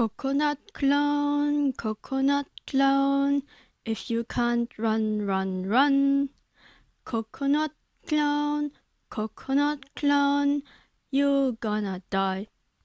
Coconut clown, coconut clown, if you can't run, run, run. Coconut clown, coconut clown, you're gonna die.